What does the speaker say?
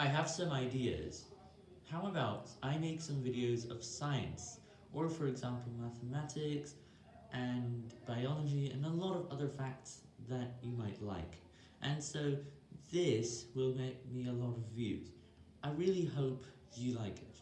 I have some ideas. How about I make some videos of science, or for example mathematics, and biology, and a lot of other facts that you might like. And so this will make me a lot of views. I really hope you like it.